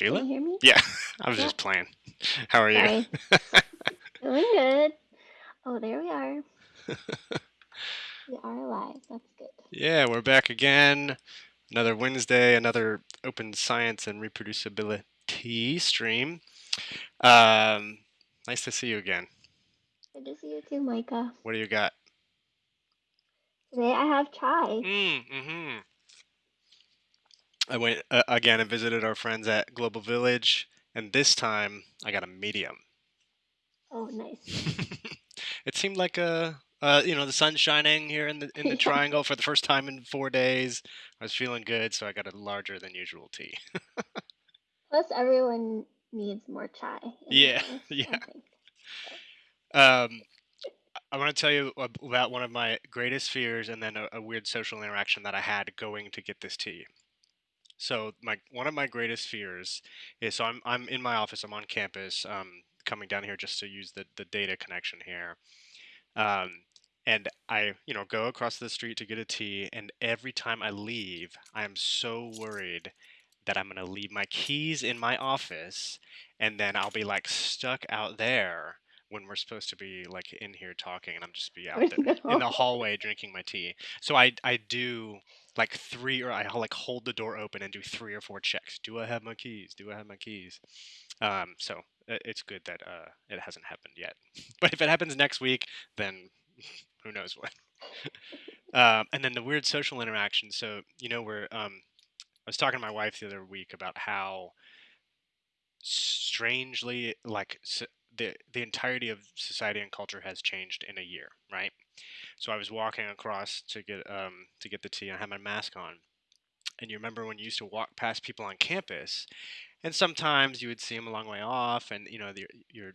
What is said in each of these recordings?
Sheila? Can you hear me? Yeah, I was Yeah. just playing. How are you? Doing good. Oh, there we are. We are alive. That's good. yeah, we're back again. Another Wednesday, another open science and reproducibility stream. Um, nice to see you again. Good to see you too, Micah. What do you got? Today I have chai. Mm, mm-hmm. I went uh, again and visited our friends at Global Village, and this time I got a medium. Oh, nice. it seemed like a, uh, you know, the sun's shining here in the in the Yeah. triangle for the first time in four days. I was feeling good, so I got a larger than usual tea. Plus, everyone needs more chai. Yeah, life, yeah. I. Um, I want to tell you about one of my greatest fears, and then a, a weird social interaction that I had going to get this tea. So my one of my greatest fears is so I'm I'm in my office. I'm on campus. Um, coming down here just to use the the data connection here. Um, and I you know go across the street to get a tea, and every time I leave, I am so worried that I'm gonna leave my keys in my office, and then I'll be like stuck out there when we're supposed to be like in here talking, and I'm just be out there in the hallway drinking my tea. So I I do like three or I like hold the door open and do three or four checks. Do I have my keys? Do I have my keys? Um, so it's good that uh, it hasn't happened yet. But if it happens next week, then who knows what. Um, and then the weird social interaction. So you know, we're um, I was talking to my wife the other week about how strangely like the the entirety of society and culture has changed in a year, right? So I was walking across to get um to get the tea and I had my mask on. And you remember when you used to walk past people on campus and sometimes you would see them a long way off and you know you're, you're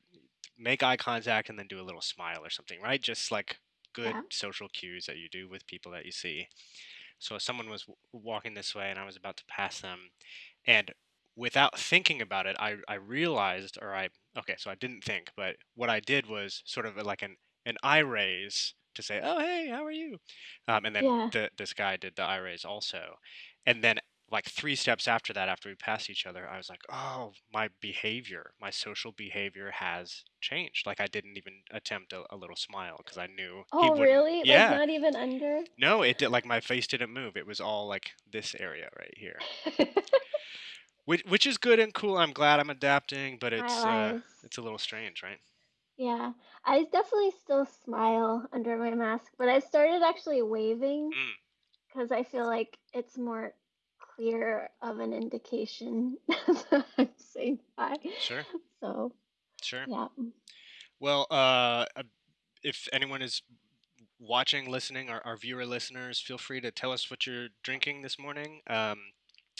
make eye contact and then do a little smile or something, right? Just like good Yeah. social cues that you do with people that you see. So someone was w- walking this way and I was about to pass them and without thinking about it, I, I realized or I okay, so I didn't think, but what I did was sort of like an an eye raise to say, "Oh, hey, how are you?" Um, and then Yeah. the this guy did the eye raise also. And then like three steps after that after we passed each other, I was like, "Oh, my behavior, my social behavior has changed." Like I didn't even attempt a, a little smile because I knew he Oh, really? Like, Yeah. not even under? No, it did like my face didn't move. It was all like this area right here. Which which is good and cool. I'm glad I'm adapting, but it's uh it's a little strange, right? Yeah. I definitely still smile under my mask, but I started actually waving Mm, because I feel like it's more clear of an indication that I'm saying hi. sure, So, sure. yeah. Well, uh, uh, if anyone is watching, listening, our, our viewer listeners, feel free to tell us what you're drinking this morning, um,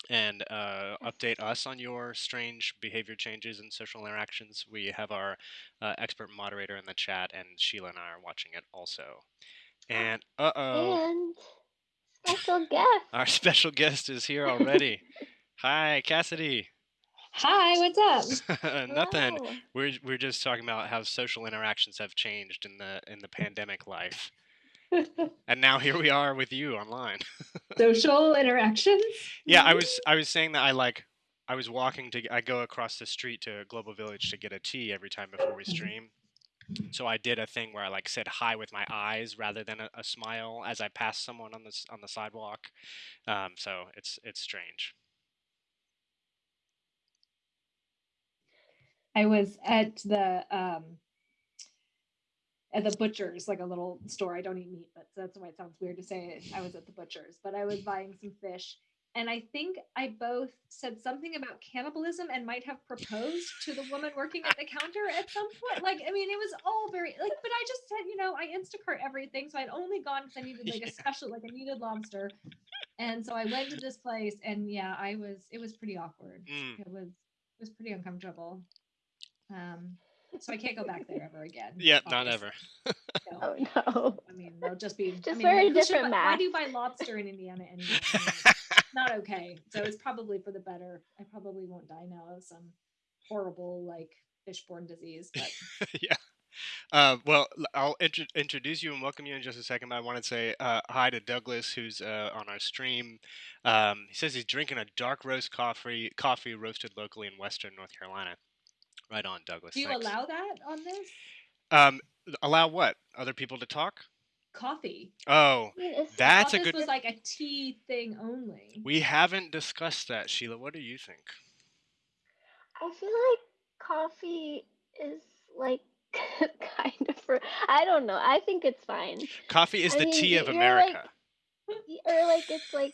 and uh, update us on your strange behavior changes and social interactions. We have our uh, expert moderator in the chat, and Sheila and I are watching it also. And uh oh, And special guest. our special guest is here already. Hi, Cassidy. Hi, what's up? Nothing. Hello. We're we're just talking about how social interactions have changed in the in the pandemic life, and now here we are with you online. Social interactions? yeah, I was I was saying that I like I was walking to I go across the street to Global Village to get a tea every time before we Mhm. stream. So I did a thing where I like said hi with my eyes rather than a, a smile as I passed someone on the on the sidewalk. Um, so it's it's strange. I was at the um at the butcher's, like a little store. I don't eat meat, but that's why it sounds weird to say it. I was at the butcher's, but I was buying some fish. And I think I both said something about cannibalism and might have proposed to the woman working at the counter at some point. Like, I mean, it was all very like, but I just said, you know, I Instacart everything. So I'd only gone because I needed like a special, like I needed lobster. And so I went to this place and yeah, I was it was pretty awkward. Mm. It was it was pretty uncomfortable. Um so I can't go back there ever again. Yeah, not ever. No. Oh no. I mean, they'll just be. I Just mean, wear a different buy- Why do you buy lobster in Indiana anyway? I mean, it's not okay. So it's probably for the better. I probably won't die now of some horrible like fishborne disease. But yeah. Uh, well, I'll intro- introduce you and welcome you in just a second. But I want to say uh, hi to Douglas, who's uh, on our stream. Um, he says he's drinking a dark roast coffee, coffee roasted locally in Western North Carolina. Right on, Douglas. Do you Thanks. allow that on this? Um, allow what? Other people to talk? Coffee. Oh, I mean, that's thought a this good. was like a tea thing only. We haven't discussed that, Sheila. What do you think? I feel like coffee is like kind of for I don't know. I think it's fine. Coffee is I the mean, tea of America. like or like it's like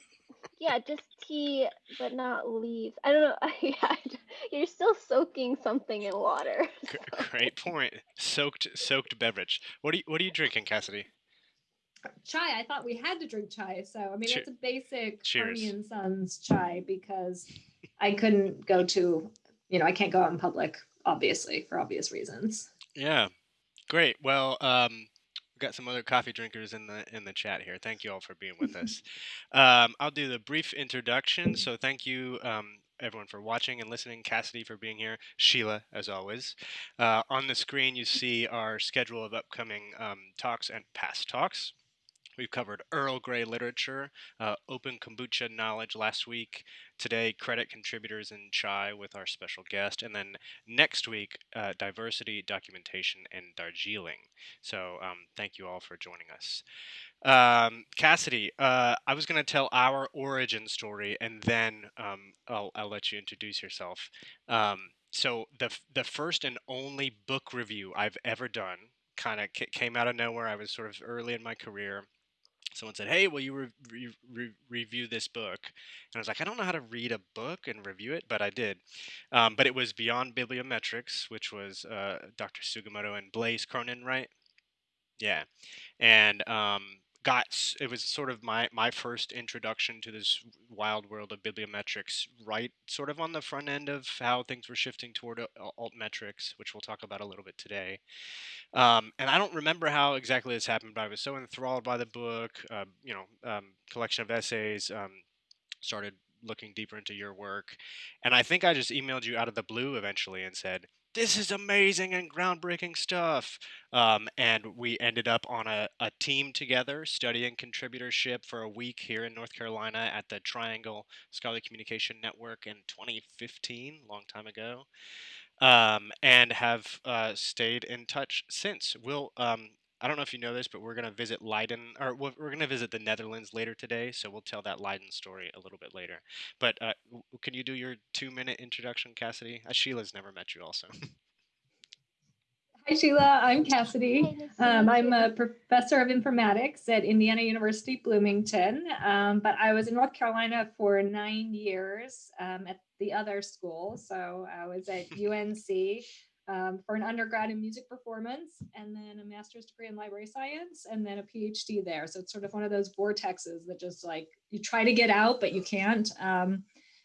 yeah, just tea but not leaves. I don't know. yeah, you're still soaking something in water. So- Great point. Soaked, soaked beverage. What are you, What are you drinking, Cassidy? Chai. I thought we had to drink chai. So I mean, Che- it's a basic cheers. Harney and Sons chai because I couldn't go to, you know, I can't go out in public, obviously, for obvious reasons. Yeah, great. Well, um, we've got some other coffee drinkers in the in the chat here. Thank you all for being with us. Um, I'll do the brief introduction. So thank you. Um, Everyone for watching and listening, Cassidy for being here, Sheila as always. Uh, on the screen, you see our schedule of upcoming um, talks and past talks. We've covered Earl Grey literature, uh, open kombucha knowledge last week. Today, credit contributors in chai with our special guest, and then next week, uh, diversity, documentation, and Darjeeling. So, um, thank you all for joining us. Um, Cassidy, uh, I was going to tell our origin story, and then um, I'll, I'll let you introduce yourself. Um, so, the the first and only book review I've ever done kind of came out of nowhere. I was sort of early in my career someone said, "Hey, will you re- re- re- review this book?" And I was like, "I don't know how to read a book and review it, but I did." Um, but it was Beyond Bibliometrics, which was uh, Dr. Sugimoto and Blaise Cronin, right? Yeah, and um, got it was sort of my my first introduction to this wild world of bibliometrics, right? Sort of on the front end of how things were shifting toward uh, altmetrics, which we'll talk about a little bit today. Um, and I don't remember how exactly this happened, but I was so enthralled by the book, uh, you know, um, collection of essays, um, started looking deeper into your work. And I think I just emailed you out of the blue eventually and said, this is amazing and groundbreaking stuff. Um, and we ended up on a, a team together studying contributorship for a week here in North Carolina at the Triangle Scholarly Communication Network in 2015, long time ago um, and have uh, stayed in touch since. We'll, um, I don't know if you know this, but we're going to visit Leiden, or we're going to visit the Netherlands later today, so we'll tell that Leiden story a little bit later. But uh, can you do your two minute introduction, Cassidy? Uh, Sheila's never met you, also. Hi, Sheila. I'm Cassidy. Um, I'm a professor of informatics at Indiana University Bloomington, um, but I was in North Carolina for nine years um, at the other school. So I was at UNC um, for an undergrad in music performance, and then a master's degree in library science, and then a PhD there. So it's sort of one of those vortexes that just like you try to get out, but you can't. Um,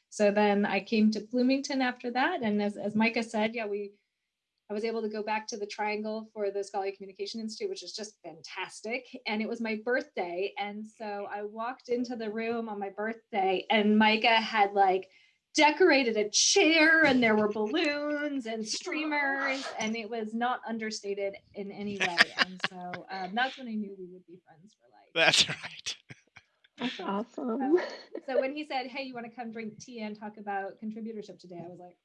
so then I came to Bloomington after that, and as, as Micah said, yeah, we I was able to go back to the Triangle for the Scholarly Communication Institute, which is just fantastic. And it was my birthday. And so I walked into the room on my birthday, and Micah had like decorated a chair, and there were balloons and streamers, and it was not understated in any way. And so um, that's when I knew we would be friends for life. That's right. That's awesome. So when he said, Hey, you want to come drink tea and talk about contributorship today? I was like,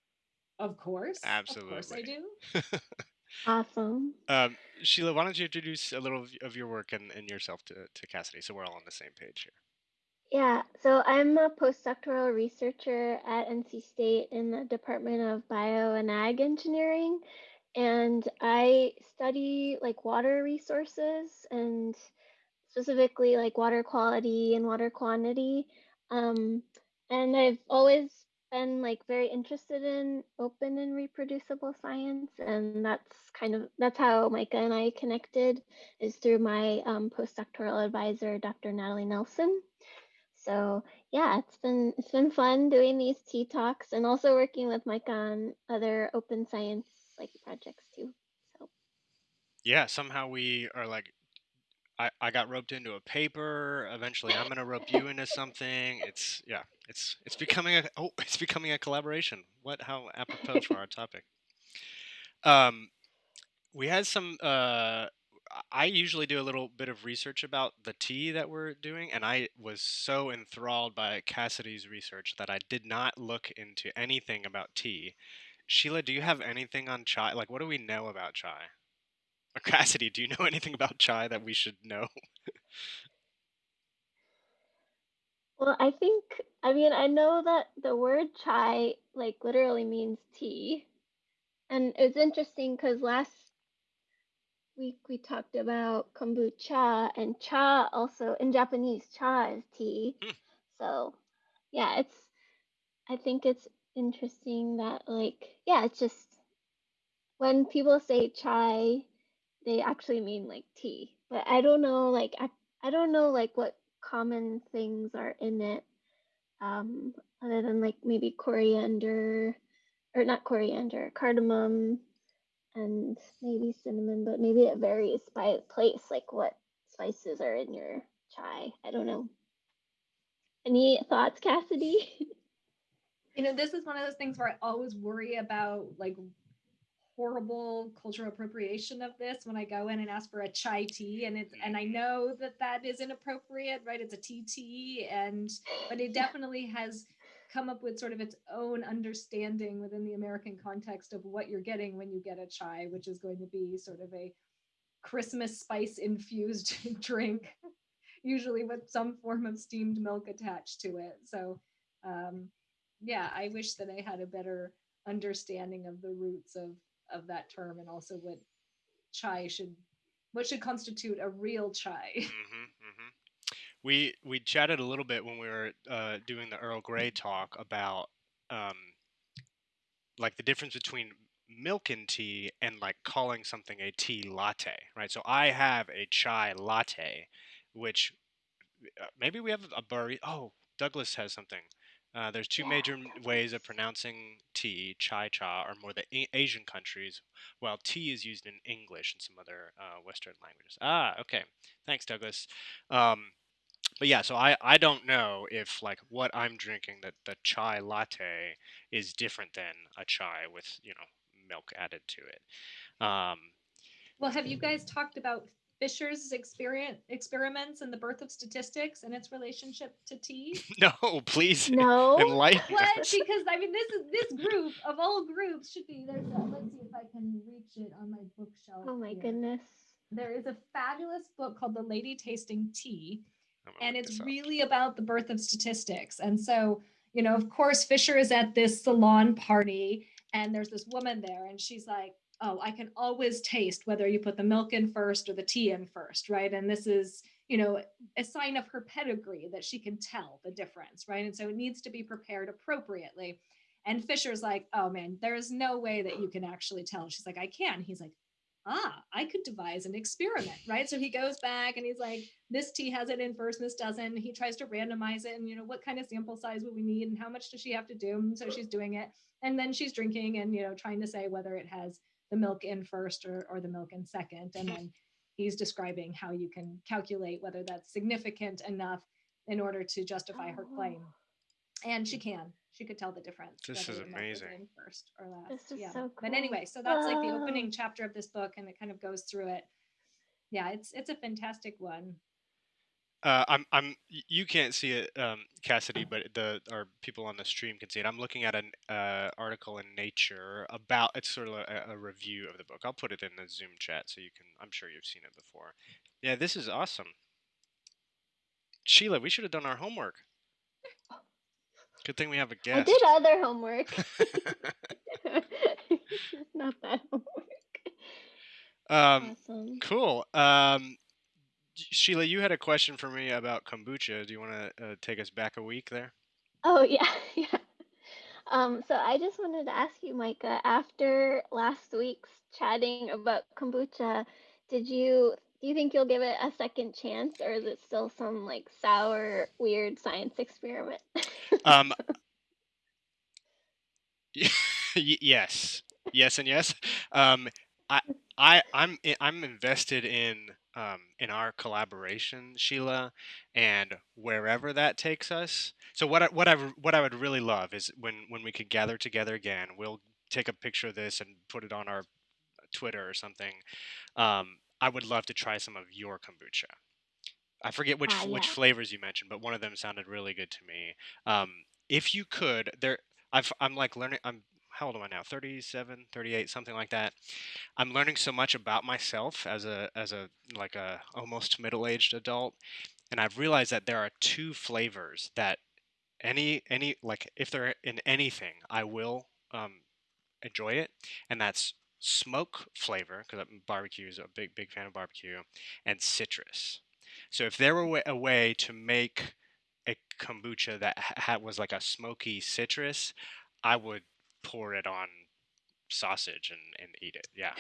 Of course. Of course I do. awesome. um, Sheila, why don't you introduce a little of of your work and, and yourself to, to Cassidy so we're all on the same page here? Yeah, so I'm a postdoctoral researcher at NC State in the Department of Bio and Ag Engineering. And I study like water resources and specifically like water quality and water quantity. Um, and I've always been like very interested in open and reproducible science. And that's kind of that's how Micah and I connected is through my um, postdoctoral advisor, Dr. Natalie Nelson. So yeah, it's been it's been fun doing these tea talks and also working with Mike on other open science like projects too. So Yeah, somehow we are like, I, I got roped into a paper. Eventually, I'm gonna rope you into something. It's yeah, it's it's becoming a oh, it's becoming a collaboration. What how apropos for our topic. Um, we had some uh I usually do a little bit of research about the tea that we're doing, and I was so enthralled by Cassidy's research that I did not look into anything about tea. Sheila, do you have anything on chai? Like, what do we know about chai? Or Cassidy, do you know anything about chai that we should know? Well, I think, I mean, I know that the word chai like literally means tea. And it's interesting because last week we talked about kombucha and cha also in Japanese, cha is tea. Hmm. So, yeah, it's, I think it's interesting that, like, yeah, it's just when people say chai, they actually mean like tea. But I don't know, like, I, I don't know, like, what common things are in it um, other than like maybe coriander or not coriander, cardamom and maybe cinnamon, but maybe it varies by place, like what spices are in your chai. I don't know. Any thoughts, Cassidy? You know, this is one of those things where I always worry about like horrible cultural appropriation of this when I go in and ask for a chai tea, and it's and I know that that is inappropriate, right? It's a TT, and but it definitely has come up with sort of its own understanding within the American context of what you're getting when you get a chai, which is going to be sort of a Christmas spice infused drink, usually with some form of steamed milk attached to it. So, um, yeah, I wish that I had a better understanding of the roots of of that term and also what chai should what should constitute a real chai. hmm hmm We we chatted a little bit when we were uh, doing the Earl Grey talk about um, like the difference between milk and tea and like calling something a tea latte, right? So I have a chai latte, which uh, maybe we have a burry. Oh, Douglas has something. Uh, there's two major ways of pronouncing tea, chai cha, are more the A- Asian countries, while tea is used in English and some other uh, Western languages. Ah, okay. Thanks, Douglas. Um, but yeah, so I, I don't know if like what I'm drinking, that the chai latte is different than a chai with, you know, milk added to it. Um, well, have you guys talked about Fisher's experience experiments and the birth of statistics and its relationship to tea? no, please no. enlighten What? us. Because I mean, this is this group of all groups should be. There's. A, let's see if I can reach it on my bookshelf. Oh my here. goodness. There is a fabulous book called The Lady Tasting Tea, I'm gonna and it's really about the birth of statistics. And so, you know, of course, Fisher is at this salon party, and there's this woman there, and she's like, "Oh, I can always taste whether you put the milk in first or the tea in first, right?" And this is, you know, a sign of her pedigree that she can tell the difference, right? And so it needs to be prepared appropriately. And Fisher's like, "Oh man, there's no way that you can actually tell." She's like, "I can." He's like, ah, I could devise an experiment, right? So he goes back and he's like, this tea has it in first, this doesn't. He tries to randomize it and, you know, what kind of sample size would we need and how much does she have to do? And so she's doing it. And then she's drinking and, you know, trying to say whether it has the milk in first or, or the milk in second. And then he's describing how you can calculate whether that's significant enough in order to justify her Oh. claim. And she can. She could tell the difference. This is the milk was amazing. First or last. This is yeah. so But anyway, so that's like the opening chapter of this book, and it kind of goes through it. Yeah, it's it's a fantastic one. Uh, I'm I'm you can't see it, um, Cassidy, but the our people on the stream can see it. I'm looking at an uh, article in Nature about it's sort of a, a review of the book. I'll put it in the Zoom chat so you can. I'm sure you've seen it before. Yeah, this is awesome. Sheila, we should have done our homework. Good thing we have a guest. I did other homework. Not that homework. um, awesome. cool. Um, Sheila, you had a question for me about kombucha. Do you want to uh, take us back a week there? Oh yeah, yeah. Um, so I just wanted to ask you, Micah, after last week's chatting about kombucha, did you do you think you'll give it a second chance, or is it still some like sour, weird science experiment? Um, yes, yes, and yes. Um, I, I, I'm, i- I'm invested in, um, in our collaboration, Sheila, and wherever that takes us. So what, I, what I what I would really love is when, when we could gather together again. We'll take a picture of this and put it on our Twitter or something, um, I would love to try some of your kombucha. I forget which Ah, which flavors you mentioned, but one of them sounded really good to me. Um, if you could, there, I've, I'm like learning. I'm how old am I now? 37, 38, something like that. I'm learning so much about myself as a as a like a almost middle aged adult, and I've realized that there are two flavors that any any like if they're in anything, I will um, enjoy it, and that's smoke flavor because barbecue is a big big fan of barbecue, and citrus. So if there were a way to make a kombucha that ha- was like a smoky citrus, I would pour it on sausage and, and eat it. Yeah.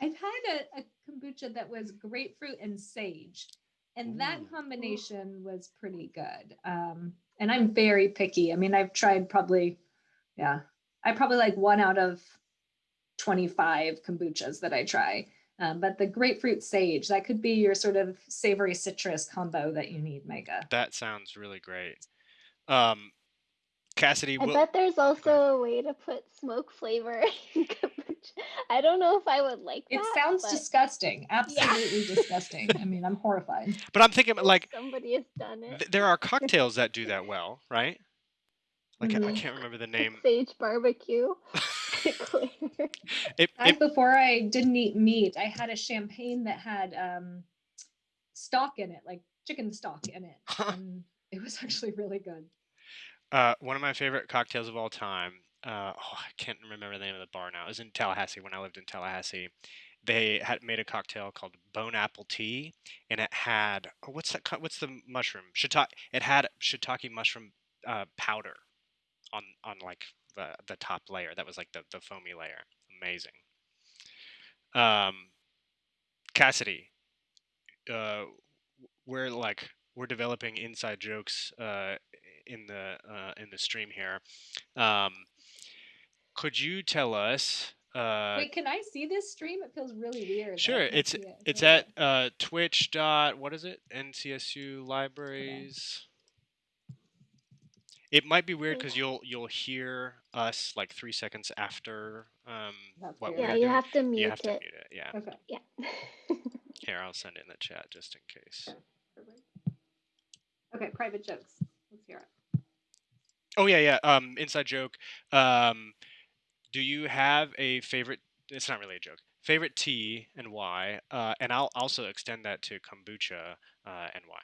I've had a, a kombucha that was grapefruit and sage, and that combination was pretty good. Um, and I'm very picky. I mean, I've tried probably, yeah, I probably like one out of 25 kombuchas that I try. Um, but the grapefruit sage, that could be your sort of savory citrus combo that you need, Micah. That sounds really great. Um, Cassidy, I will, bet there's also a way to put smoke flavor in kombucha. I don't know if I would like It sounds but disgusting. Absolutely disgusting. I mean, I'm horrified. but I'm thinking like somebody has done it. th- there are cocktails that do that well, right? Like I- I can't remember the name. Sage barbecue. Flavor. It, Back it, before I didn't eat meat, I had a champagne that had um, stock in it, like chicken stock in it. And it was actually really good. uh, one of my favorite cocktails of all time. Uh, oh, I can't remember the name of the bar now. It was in Tallahassee when I lived in Tallahassee. They had made a cocktail called Bone Apple Tea, and it had oh, what's that? What's the mushroom? Shiitake. It had shiitake mushroom uh, powder on on like the the top layer. That was like the the foamy layer. Amazing. Um, Cassidy, uh, we're like we're developing inside jokes uh, in the uh, in the stream here. Um, could you tell us? Uh, Wait, can I see this stream? It feels really weird. sure, it's it. it's at uh, Twitch dot what is it? NCSU Libraries. It might be weird because you'll you'll hear us like three seconds after um, That's what weird. we're yeah, you doing. have to mute you have to it. mute it. Yeah. Okay. Yeah. Here, I'll send it in the chat just in case. Okay, private jokes. Let's hear it. Oh yeah, yeah. Um, inside joke. Um, do you have a favorite? It's not really a joke. Favorite tea and why? Uh, and I'll also extend that to kombucha uh, and why.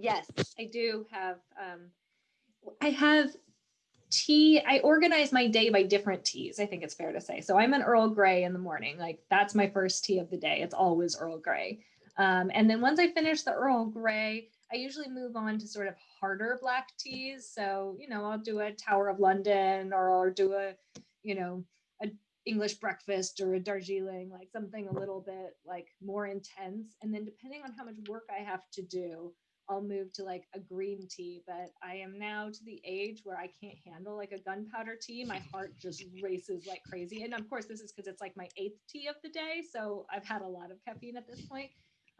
Yes, I do have. Um, I have tea. I organize my day by different teas. I think it's fair to say. So I'm an Earl Grey in the morning. Like that's my first tea of the day. It's always Earl Grey. Um, and then once I finish the Earl Grey, I usually move on to sort of harder black teas. So you know, I'll do a Tower of London, or I'll do a, you know, a English breakfast or a Darjeeling, like something a little bit like more intense. And then depending on how much work I have to do, I'll move to like a green tea, but I am now to the age where I can't handle like a gunpowder tea. My heart just races like crazy. And of course, this is because it's like my eighth tea of the day. So I've had a lot of caffeine at this point.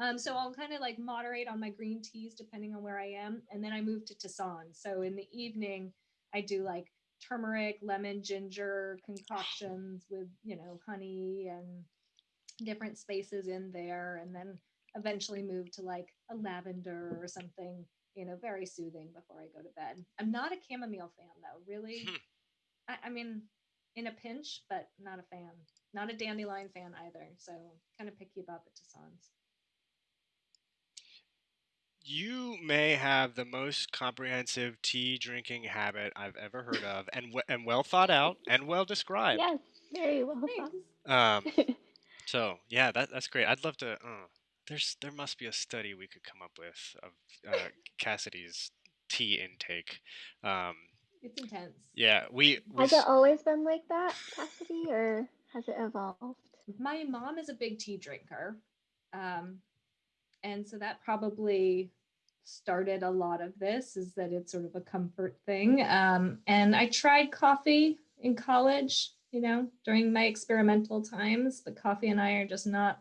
Um, so I'll kind of like moderate on my green teas depending on where I am. And then I move to Tisane. So in the evening, I do like turmeric, lemon, ginger concoctions with, you know, honey and different spaces in there. And then eventually move to like a lavender or something, you know, very soothing before I go to bed. I'm not a chamomile fan though, really. Hmm. I, I mean, in a pinch, but not a fan. Not a dandelion fan either. So kind of picky about the Tisanes. You may have the most comprehensive tea drinking habit I've ever heard of, and w- and well thought out and well described. yes, very well Thanks. Um, so yeah, that that's great. I'd love to. Uh, there's there must be a study we could come up with of uh, Cassidy's tea intake. Um, It's intense. yeah, we we Has it always been like that, Cassidy, or has it evolved? My mom is a big tea drinker. Um, and so that probably started a lot of this is that it's sort of a comfort thing. Um, and I tried coffee in college, you know, during my experimental times, but coffee and I are just not,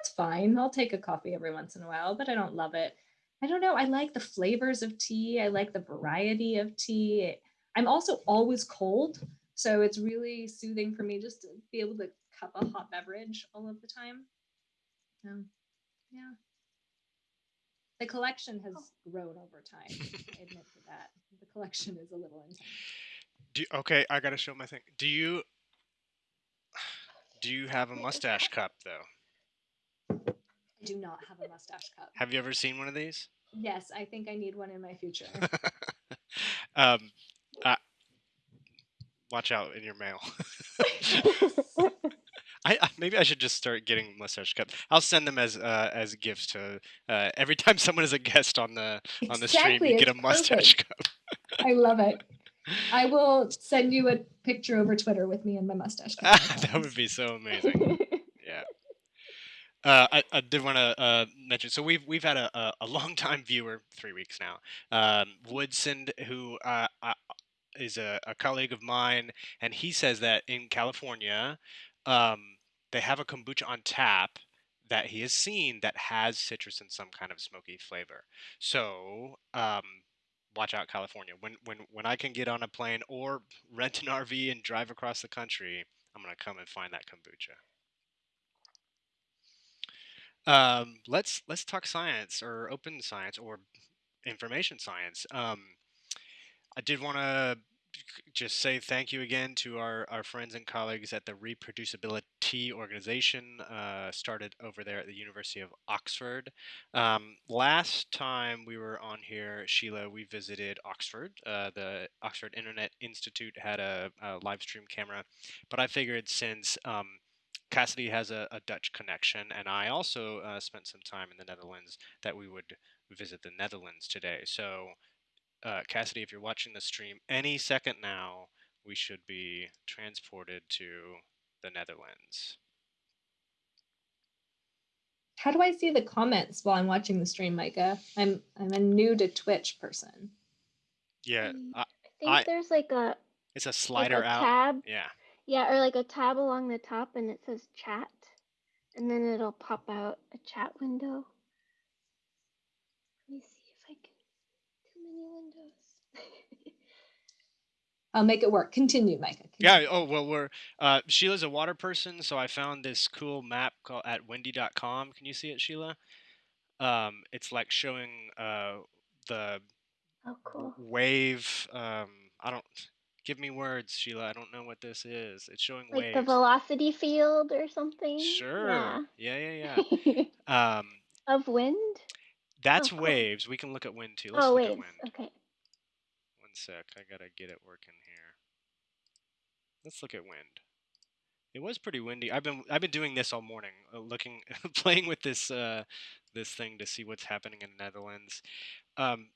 it's fine. I'll take a coffee every once in a while, but I don't love it. I don't know. I like the flavors of tea. I like the variety of tea. I'm also always cold. So it's really soothing for me just to be able to cup a hot beverage all of the time. Um, yeah. The collection has grown over time. I admit to that. The collection is a little intense. Do okay, I gotta show my thing. Do you do you have a mustache cup though? I do not have a mustache cup. Have you ever seen one of these? Yes, I think I need one in my future. um, uh, watch out in your mail. I, maybe I should just start getting mustache cups. I'll send them as uh, as gifts to uh, every time someone is a guest on the on the stream. You get a mustache cup. I love it. I will send you a picture over Twitter with me and my mustache. cup. that would be so amazing. Uh, I, I did want to uh, mention. So we've we've had a, a, a long time viewer, three weeks now, um, Woodson, who uh, is a, a colleague of mine, and he says that in California, um, they have a kombucha on tap that he has seen that has citrus and some kind of smoky flavor. So um, watch out, California. When when when I can get on a plane or rent an RV and drive across the country, I'm gonna come and find that kombucha. Um, let's let's talk science or open science or information science. Um, I did want to just say thank you again to our, our friends and colleagues at the Reproducibility Organization, uh, started over there at the University of Oxford. Um, last time we were on here, Sheila, we visited Oxford. Uh, the Oxford Internet Institute had a, a live stream camera, but I figured since um, Cassidy has a, a Dutch connection, and I also uh, spent some time in the Netherlands, that we would visit the Netherlands today. So uh, Cassidy, if you're watching the stream, any second now, we should be transported to the Netherlands. How do I see the comments while I'm watching the stream, Micah? I'm I'm a new to Twitch person. Yeah, Mm, I, I think I- there's like a it's a like slider a out. tab. Yeah. Yeah, or like a tab along the top and it says chat. And then it'll pop out a chat window. Let me see if I can too many windows. I'll make it work. Continue, Micah. Yeah. Oh well, we're uh, Sheila's a water person, so I found this cool map called at windy.com. Can you see it, Sheila? Um, it's like showing uh, the oh cool. wave. Um, I don't. Give me words, Sheila. I don't know what this is. It's showing Like waves. the velocity field or something. Sure. Yeah. Yeah, yeah, yeah. um, of wind? that's cool. waves. We can look at wind too. Let's oh look waves. at wind. Okay. One sec. I gotta get it working here. Let's look at wind. It was pretty windy. I've been I've been doing this all morning, uh, looking, playing with this uh, this thing to see what's happening in the Netherlands. Um,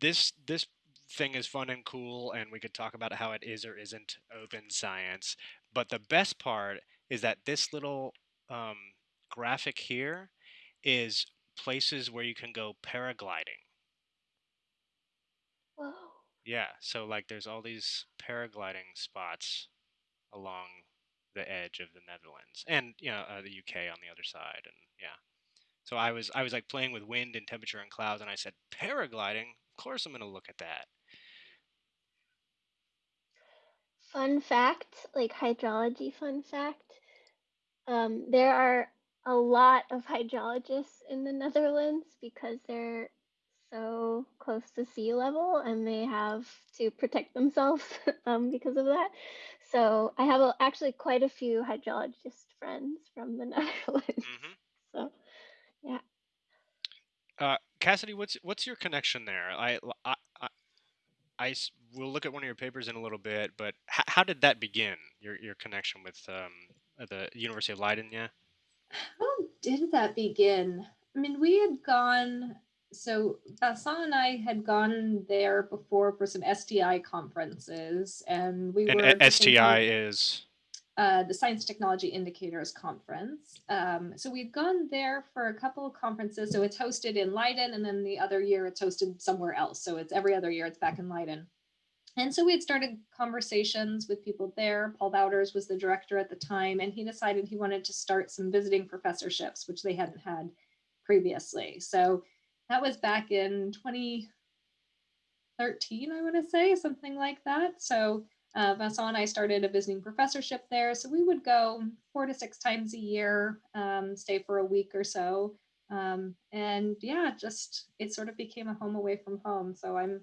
this this thing is fun and cool, and we could talk about how it is or isn't open science. But the best part is that this little um, graphic here is places where you can go paragliding. Whoa. Yeah, so like there's all these paragliding spots along the edge of the Netherlands and you know uh, the UK on the other side and yeah. So I was I was like playing with wind and temperature and clouds and I said paragliding, of course I'm going to look at that. Fun fact, like hydrology fun fact. Um, there are a lot of hydrologists in the Netherlands because they're so close to sea level and they have to protect themselves um, because of that. So I have a, actually quite a few hydrologist friends from the Netherlands. Mhm. So yeah. Uh, Cassidy, what's what's your connection there? I I we'll look at one of your papers in a little bit, but h- how did that begin? Your your connection with um, the University of Leiden, yeah. How did that begin? I mean, we had gone. So Vincent and I had gone there before for some STI conferences, and we And were STI is uh, the Science Technology Indicators Conference. Um, so we'd gone there for a couple of conferences. So it's hosted in Leiden, and then the other year it's hosted somewhere else. So it's every other year it's back in Leiden. And so we had started conversations with people there. Paul Wouters was the director at the time, and he decided he wanted to start some visiting professorships, which they hadn't had previously. So that was back in 2013, I want to say, something like that. So uh, Vincent and I started a visiting professorship there. So we would go four to six times a year, um, stay for a week or so. Um, and yeah, just it sort of became a home away from home. So I'm,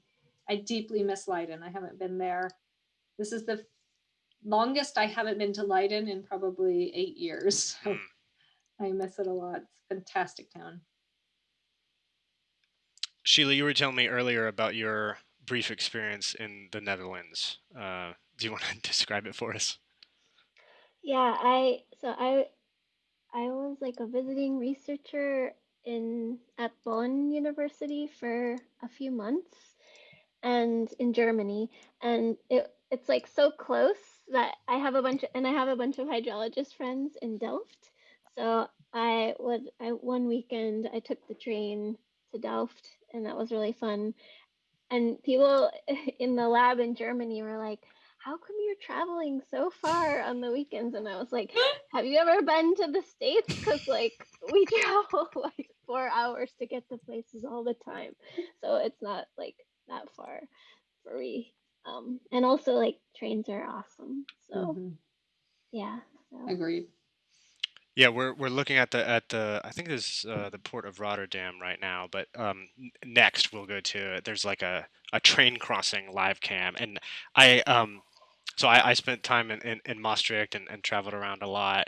I deeply miss Leiden. I haven't been there. This is the longest I haven't been to Leiden in probably eight years. So Hmm. I miss it a lot. It's a fantastic town. Sheila, you were telling me earlier about your brief experience in the Netherlands. Uh, do you want to describe it for us? Yeah, I so I I was like a visiting researcher in at Bonn University for a few months and in Germany and it it's like so close that I have a bunch of, and I have a bunch of hydrologist friends in Delft. So I would I one weekend I took the train to Delft and that was really fun. And people in the lab in Germany were like, "How come you're traveling so far on the weekends?" And I was like, "Have you ever been to the States? Because like we travel like four hours to get to places all the time, so it's not like that far for me. Um, and also like trains are awesome. So Mhm. yeah. So Agreed. Yeah, we're we're looking at the at the I think there's uh, the port of Rotterdam right now, but um, next we'll go to there's like a, a train crossing live cam, and I um so I, I spent time in, in, in Maastricht and, and traveled around a lot,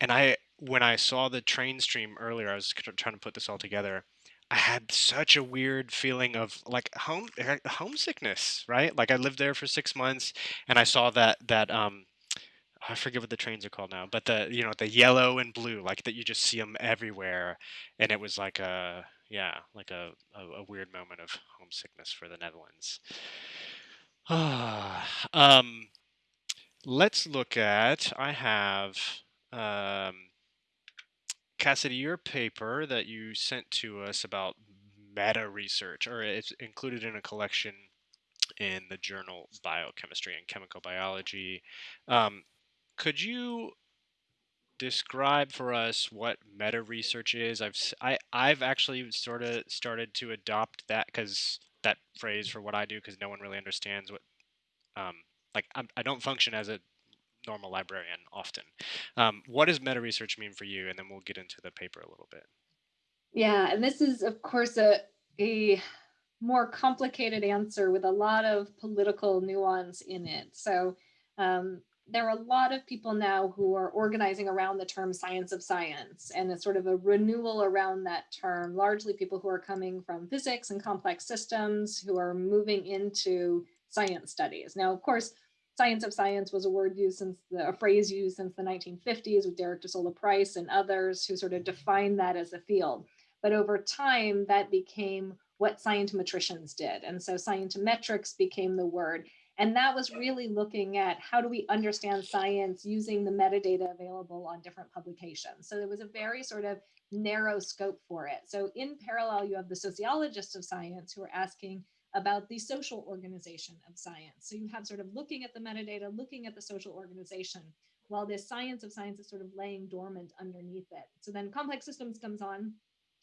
and I when I saw the train stream earlier, I was tr- trying to put this all together. I had such a weird feeling of like home eh, homesickness, right? Like I lived there for six months, and I saw that that um I forget what the trains are called now, but the you know the yellow and blue, like that you just see them everywhere, and it was like a yeah, like a, a, a weird moment of homesickness for the Netherlands. um, let's look at. I have um, Cassidy, your paper that you sent to us about meta research, or it's included in a collection in the journal Biochemistry and Chemical Biology. Um, could you describe for us what meta research is? I've I I've actually sort of started to adopt that because that phrase for what I do because no one really understands what um like I'm, I don't function as a normal librarian often. Um, what does meta research mean for you? And then we'll get into the paper a little bit. Yeah, and this is of course a a more complicated answer with a lot of political nuance in it. So um, there are a lot of people now who are organizing around the term science of science and it's sort of a renewal around that term, largely people who are coming from physics and complex systems who are moving into science studies. Now, of course, science of science was a word used since the a phrase used since the 1950s with Derek de Solla Price and others who sort of defined that as a field. But over time, that became what scientometricians did. And so scientometrics became the word. And that was really looking at how do we understand science using the metadata available on different publications. So there was a very sort of narrow scope for it. So in parallel, you have the sociologists of science who are asking about the social organization of science. So you have sort of looking at the metadata, looking at the social organization, while this science of science is sort of laying dormant underneath it. So then complex systems comes on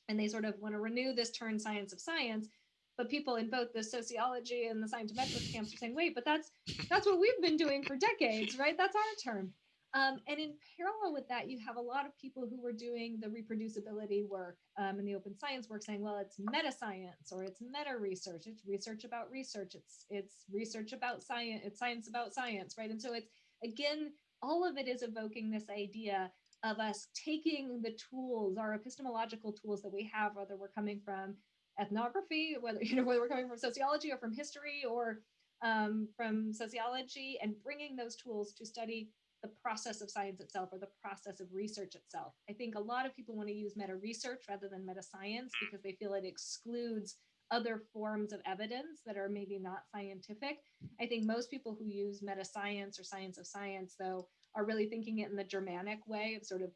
and they sort of want to renew this term science of science but people in both the sociology and the scientometrics camps are saying wait but that's that's what we've been doing for decades right? That's our term. Um, and in parallel with that you have a lot of people who were doing the reproducibility work um, and the open science work saying well it's meta science or it's meta research it's research about research. It's it's research about science it's science about science right? And so it's again all of it is evoking this idea of us taking the tools, our epistemological tools that we have, whether we're coming from ethnography, whether you know whether we're coming from sociology or from history or um, from sociology, and bringing those tools to study the process of science itself or the process of research itself. I think a lot of people want to use meta research rather than meta science because they feel it excludes other forms of evidence that are maybe not scientific. I think most people who use meta science or science of science, though, are really thinking it in the Germanic way of sort of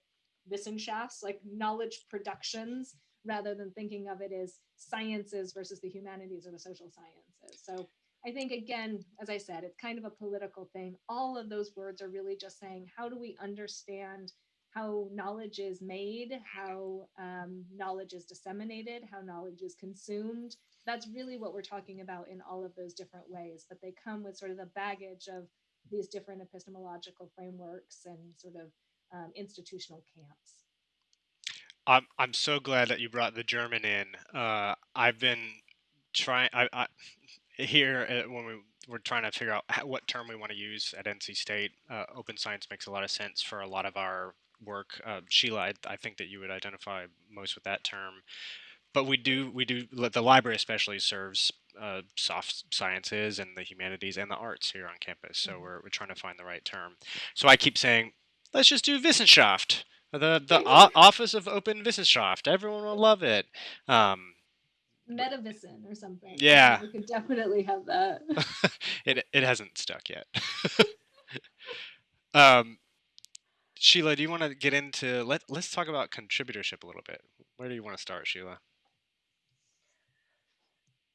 Wissenschafts, like knowledge productions, rather than thinking of it as sciences versus the humanities or the social sciences. So I think, again, as I said, it's kind of a political thing. All of those words are really just saying, how do we understand how knowledge is made, how um, knowledge is disseminated, how knowledge is consumed? That's really what we're talking about in all of those different ways, but they come with sort of the baggage of these different epistemological frameworks and sort of um, institutional camps. I'm I'm so glad that you brought the German in. Uh, I've been trying. I, I here uh, when we we're trying to figure out how, what term we want to use at NC State. Uh, open science makes a lot of sense for a lot of our work. Uh, Sheila, I, I, think that you would identify most with that term. But we do we do the library especially serves uh, soft sciences and the humanities and the arts here on campus. So mm-hmm. we're we're trying to find the right term. So I keep saying let's just do Wissenschaft the the o- Office of Open Wissenschaft. Everyone will love it. Um, Metavision or something. Yeah, we could definitely have that. it it hasn't stuck yet. um, Sheila, do you want to get into let Let's talk about contributorship a little bit. Where do you want to start, Sheila?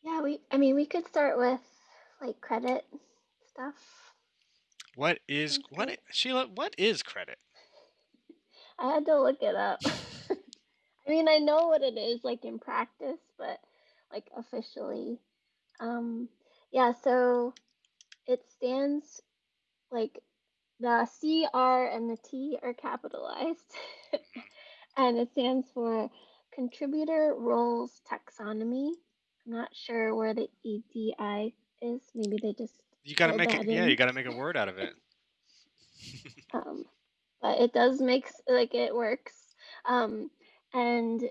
Yeah, we. I mean, we could start with like credit stuff. What is what Sheila? What is credit? I had to look it up. I mean, I know what it is like in practice, but like officially. Um yeah, so it stands like the C, R, and the T are capitalized. and it stands for Contributor Roles Taxonomy. I'm not sure where the EDI is. Maybe they just you gotta make it. Yeah, you gotta make a word out of it. um, but it does make like it works. Um, and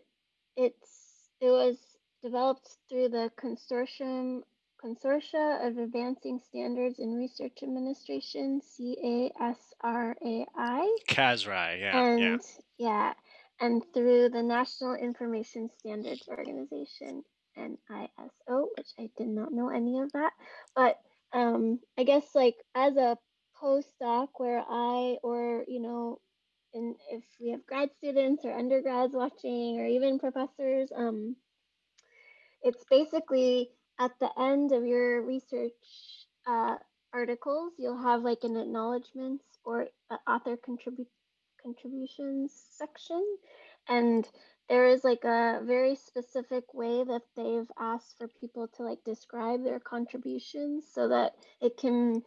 it's it was developed through the consortium Consortia of Advancing Standards in Research Administration, CASRAI. CASRAI, yeah. And yeah. yeah, and through the National Information Standards Organization, NISO, which I did not know any of that. But um, I guess like as a postdoc where I, or, you know, and if we have grad students or undergrads watching or even professors, um, it's basically at the end of your research uh, articles, you'll have like an acknowledgments or author contribute contributions section. And there is like a very specific way that they've asked for people to like describe their contributions so that it can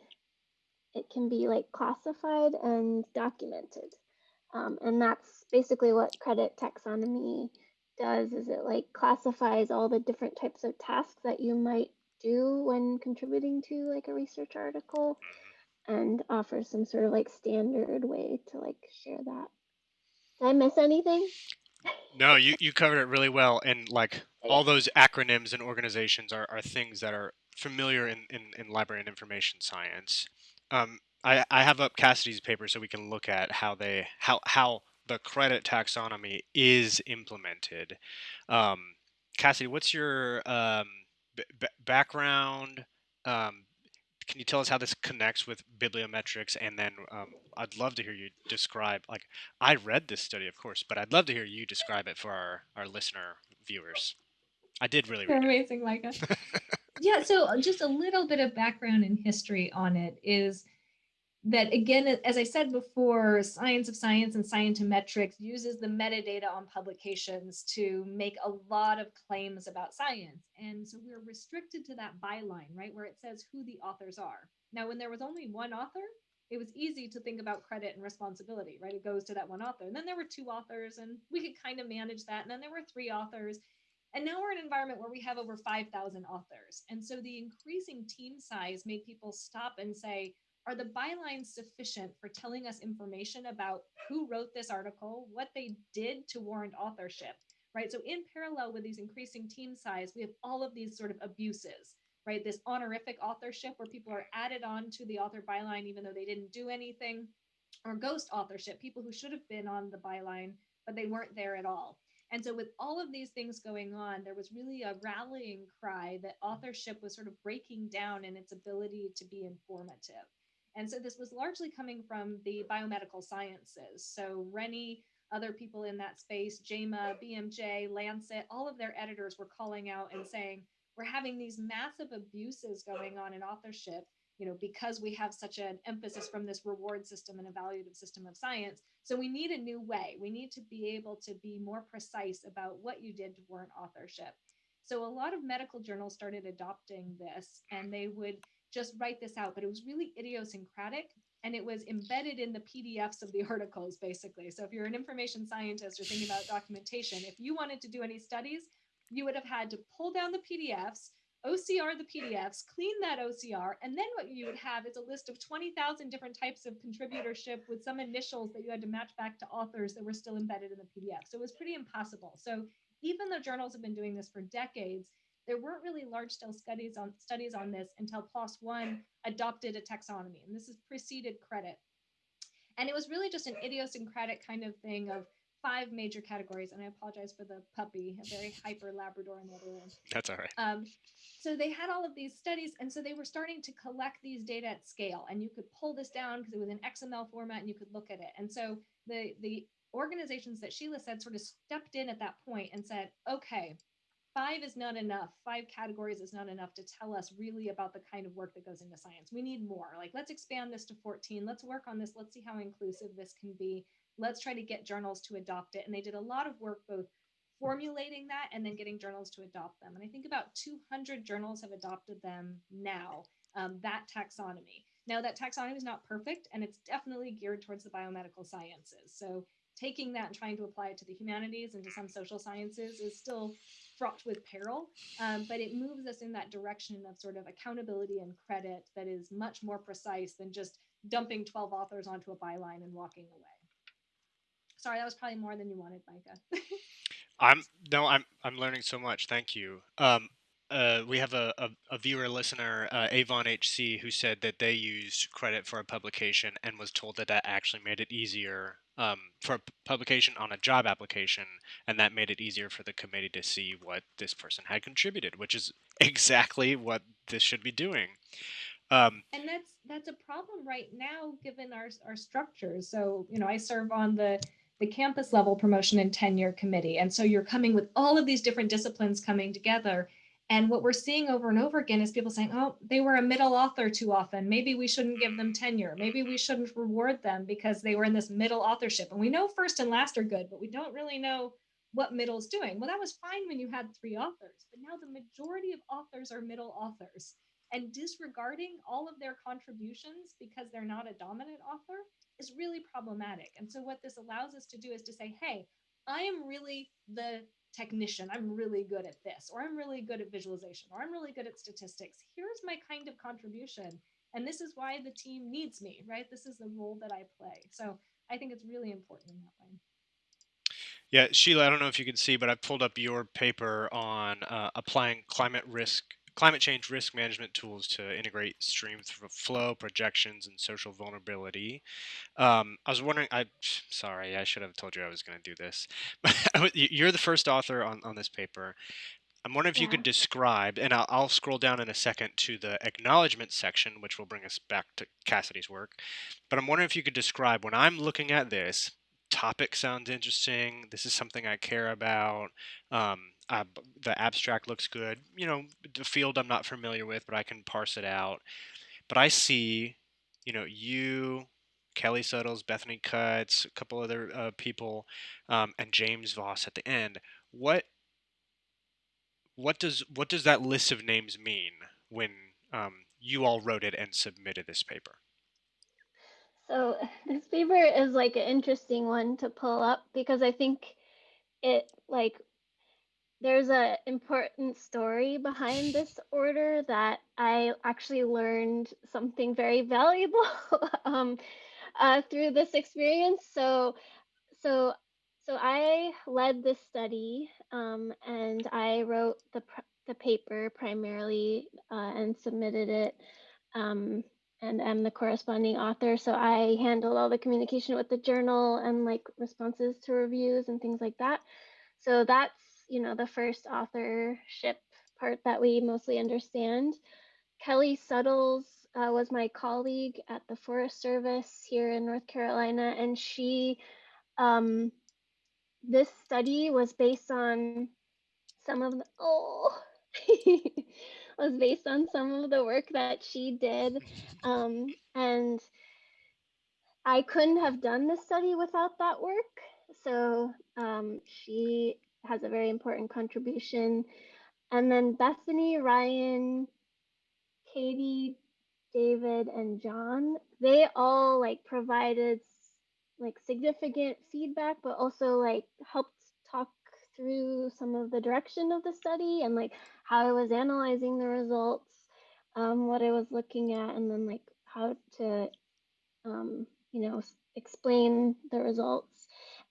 it can be like classified and documented. Um, and that's basically what credit taxonomy does is it like classifies all the different types of tasks that you might do when contributing to like a research article and offers some sort of like standard way to like share that. Did I miss anything? No, you, you covered it really well. And like all those acronyms and organizations are, are things that are familiar in, in, in library and information science. Um, I, I have up Cassidy's paper so we can look at how they how how the credit taxonomy is implemented. Um, Cassidy, what's your um, b- background? Um, can you tell us how this connects with bibliometrics? And then um, I'd love to hear you describe. Like I read this study, of course, but I'd love to hear you describe it for our our listener viewers. I did really. You're amazing, Micah. yeah. So uh, just a little bit of background and history on it is that again, as I said before, Science of Science and Scientometrics uses the metadata on publications to make a lot of claims about science. And so we're restricted to that byline, right, where it says who the authors are. Now, when there was only one author, it was easy to think about credit and responsibility, right? It goes to that one author. And then there were two authors, and we could kind of manage that. And then there were three authors. And now we're in an environment where we have over 5,000 authors. And so the increasing team size made people stop and say, are the bylines sufficient for telling us information about who wrote this article, what they did to warrant authorship, right? So in parallel with these increasing team size, we have all of these sort of abuses, right? This honorific authorship where people are added on to the author byline even though they didn't do anything, or ghost authorship, people who should have been on the byline, but they weren't there at all. And so, with all of these things going on, there was really a rallying cry that authorship was sort of breaking down in its ability to be informative. And so this was largely coming from the biomedical sciences. So Rennie, other people in that space, JAMA, BMJ, Lancet, all of their editors were calling out and saying, we're having these massive abuses going on in authorship, you know, because we have such an emphasis from this reward system and evaluative system of science. So we need a new way. We need to be able to be more precise about what you did to warrant authorship. So a lot of medical journals started adopting this and they would just write this out, but it was really idiosyncratic and it was embedded in the PDFs of the articles, basically. So if you're an information scientist or thinking about documentation, if you wanted to do any studies, you would have had to pull down the PDFs, OCR the PDFs, clean that OCR, and then what you would have is a list of 20,000 different types of contributorship with some initials that you had to match back to authors that were still embedded in the PDF. So it was pretty impossible. So even though journals have been doing this for decades, there weren't really large scale studies on studies on this until PLOS One adopted a taxonomy, and this is preceded credit. And it was really just an idiosyncratic kind of thing of five major categories. And I apologize for the puppy, a very hyper Labrador in the other room. That's all right. Um, so they had all of these studies, and so they were starting to collect these data at scale, and you could pull this down because it was in XML format, and you could look at it. And so the the organizations that Sheila said sort of stepped in at that point and said, okay, five is not enough. Five categories is not enough to tell us really about the kind of work that goes into science. We need more. Like, let's expand this to 14. Let's work on this. Let's see how inclusive this can be. Let's try to get journals to adopt it. And they did a lot of work both formulating that and then getting journals to adopt them. And I think about 200 journals have adopted them now, um, that taxonomy. Now, that taxonomy is not perfect and it's definitely geared towards the biomedical sciences. So, taking that and trying to apply it to the humanities and to some social sciences is still fraught with peril, um, but it moves us in that direction of sort of accountability and credit that is much more precise than just dumping 12 authors onto a byline and walking away. Sorry, that was probably more than you wanted, Micah. I'm no, I'm I'm learning so much. Thank you. Um, uh, we have a, a, a viewer listener, uh, Avon HC, who said that they used credit for a publication and was told that that actually made it easier um, for a publication on a job application, and that made it easier for the committee to see what this person had contributed, which is exactly what this should be doing. Um, and that's that's a problem right now, given our our structures. So you know, I serve on the the campus level promotion and tenure committee, and so you're coming with all of these different disciplines coming together and what we're seeing over and over again is people saying, oh, they were a middle author too often. Maybe we shouldn't give them tenure. Maybe we shouldn't reward them because they were in this middle authorship. And we know first and last are good, but we don't really know what middle's doing. Well, that was fine when you had three authors, but now the majority of authors are middle authors. And disregarding all of their contributions because they're not a dominant author is really problematic. And so, what this allows us to do is to say, hey, I am really the technician. I'm really good at this, or I'm really good at visualization, or I'm really good at statistics. Here's my kind of contribution. And this is why the team needs me, right? This is the role that I play. So I think it's really important in that way. Yeah, Sheila, I don't know if you can see, but I pulled up your paper on uh, applying climate risk climate change risk management tools to integrate stream flow projections and social vulnerability. Um, I was wondering, I sorry, I should have told you I was going to do this. You're the first author on, on this paper. I'm wondering if yeah. you could describe, and I'll, I'll, scroll down in a second to the acknowledgement section, which will bring us back to Cassidy's work. But I'm wondering if you could describe when I'm looking at this, topic sounds interesting. This is something I care about. Um, uh, the abstract looks good. You know, the field I'm not familiar with, but I can parse it out. But I see, you know, you, Kelly Suttles, Bethany Cutts, a couple other uh, people, um, and James Vose at the end. What what does what does that list of names mean when um, you all wrote it and submitted this paper? So this paper is like an interesting one to pull up because I think it like there's an important story behind this order that I actually learned something very valuable um, uh, through this experience. So, so, so I led this study um, and I wrote the the paper primarily uh, and submitted it. Um, and am the corresponding author. So I handle all the communication with the journal and like responses to reviews and things like that. So that's you know, the first authorship part that we mostly understand. Kelly Suttles uh, was my colleague at the Forest Service here in North Carolina, and she, um, this study was based on some of the, oh, was based on some of the work that she did. Um, and I couldn't have done this study without that work. So um, she has a very important contribution. And then Bethany, Ryan, Katie, David, and John, they all like provided like significant feedback, but also like helped talk through some of the direction of the study and like how I was analyzing the results, um, what I was looking at, and then like how to, um, you know, explain the results.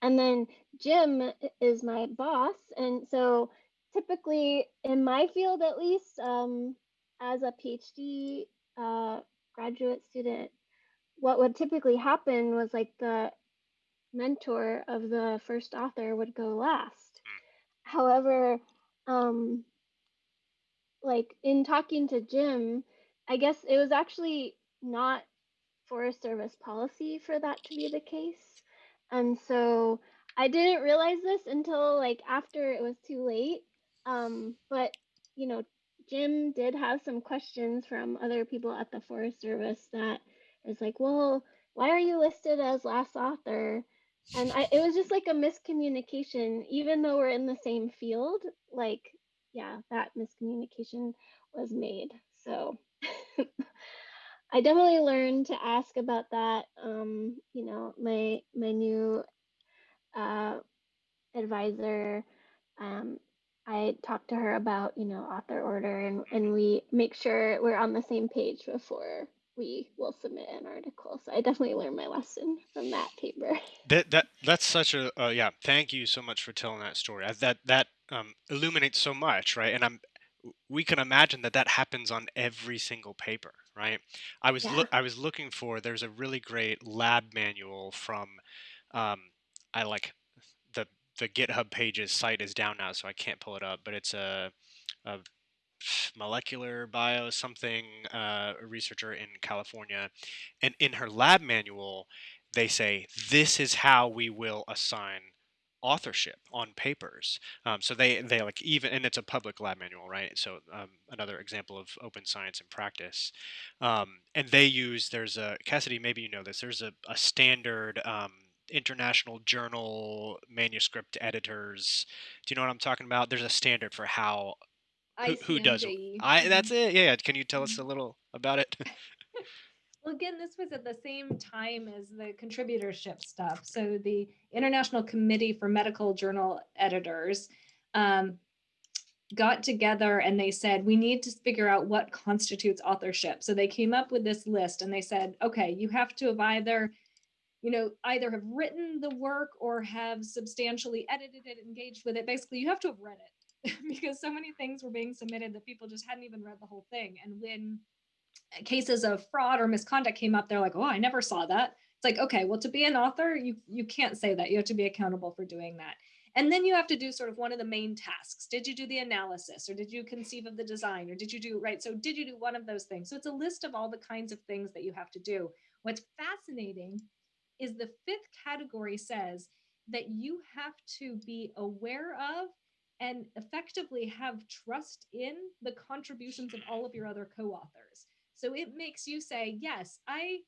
And then Jim is my boss, and so typically in my field at least, um, as a PhD uh, graduate student, what would typically happen was like the mentor of the first author would go last. However, um, like in talking to Jim, I guess it was actually not Forest Service policy for that to be the case. And so I didn't realize this until like after it was too late. Um, but you know, Jim did have some questions from other people at the Forest Service that is like, well, why are you listed as last author? And I, it was just like a miscommunication, even though we're in the same field. Like, yeah, that miscommunication was made. So I definitely learned to ask about that. Um, you know, my my new uh, advisor um, I talked to her about, you know, author order and, and we make sure we're on the same page before we will submit an article. So I definitely learned my lesson from that paper. That that that's such a uh, yeah. Thank you so much for telling that story. That that um, illuminates so much, right? And I'm we can imagine that that happens on every single paper, right? I was Yeah. I was looking for there's a really great lab manual from um, I like the the GitHub pages site is down now, so I can't pull it up, but it's a, a molecular bio something uh, a researcher in California, and in her lab manual, they say this is how we will assign authorship on papers. Um, so they they like even and it's a public lab manual, right? So um, another example of open science in practice. Um, and they use there's a Cassidy, maybe you know this. There's a, a standard um, international journal manuscript editors. Do you know what I'm talking about? There's a standard for how who, who does. I that's Mhm. it. Yeah, can you tell us Mhm. a little about it? Well, again, this was at the same time as the contributorship stuff. So the International Committee for Medical Journal Editors um, got together and they said, we need to figure out what constitutes authorship. So they came up with this list and they said, okay, you have to have either, you know, either have written the work or have substantially edited it, engaged with it. Basically, you have to have read it because so many things were being submitted that people just hadn't even read the whole thing. And when cases of fraud or misconduct came up, they're like, oh, I never saw that. It's like, okay, well, to be an author, you you can't say that. You have to be accountable for doing that. And then you have to do sort of one of the main tasks. Did you do the analysis or did you conceive of the design or did you do right? So did you do one of those things? So it's a list of all the kinds of things that you have to do. What's fascinating is the fifth category says that you have to be aware of and effectively have trust in the contributions of all of your other co-authors. So it makes you say, yes, I